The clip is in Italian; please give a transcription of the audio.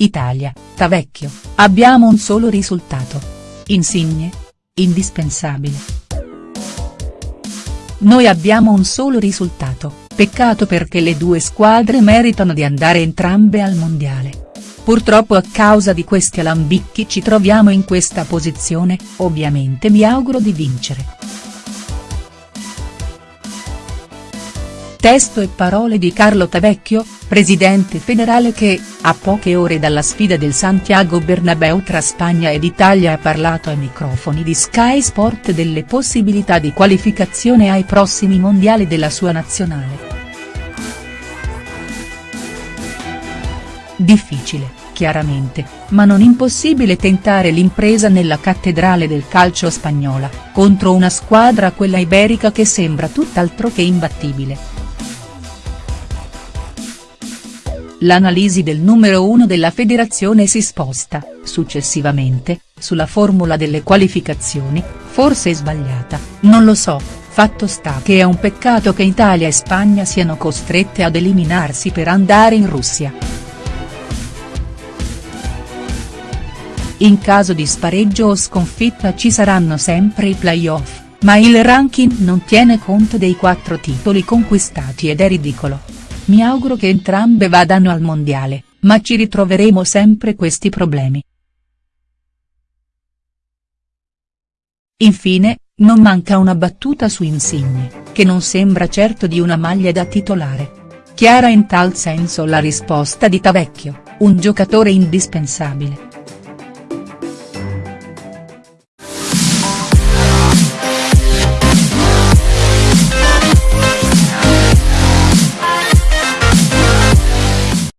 Italia, Tavecchio, abbiamo un solo risultato. Insigne? Indispensabile. Noi abbiamo un solo risultato, peccato perché le due squadre meritano di andare entrambe al mondiale. Purtroppo a causa di questi alambicchi ci troviamo in questa posizione, ovviamente mi auguro di vincere. Testo e parole di Carlo Tavecchio, presidente federale che, a poche ore dalla sfida del Santiago Bernabeu tra Spagna ed Italia ha parlato ai microfoni di Sky Sport delle possibilità di qualificazione ai prossimi mondiali della sua nazionale. Difficile, chiaramente, ma non impossibile tentare l'impresa nella cattedrale del calcio spagnola, contro una squadra quella iberica che sembra tutt'altro che imbattibile. L'analisi del numero uno della federazione si sposta, successivamente, sulla formula delle qualificazioni, forse sbagliata, non lo so, fatto sta che è un peccato che Italia e Spagna siano costrette ad eliminarsi per andare in Russia. In caso di spareggio o sconfitta ci saranno sempre i play-off, ma il ranking non tiene conto dei quattro titoli conquistati ed è ridicolo. Mi auguro che entrambe vadano al mondiale, ma ci ritroveremo sempre questi problemi. Infine, non manca una battuta su Insigne, che non sembra certo di una maglia da titolare. Chiara in tal senso la risposta di Tavecchio, un giocatore indispensabile.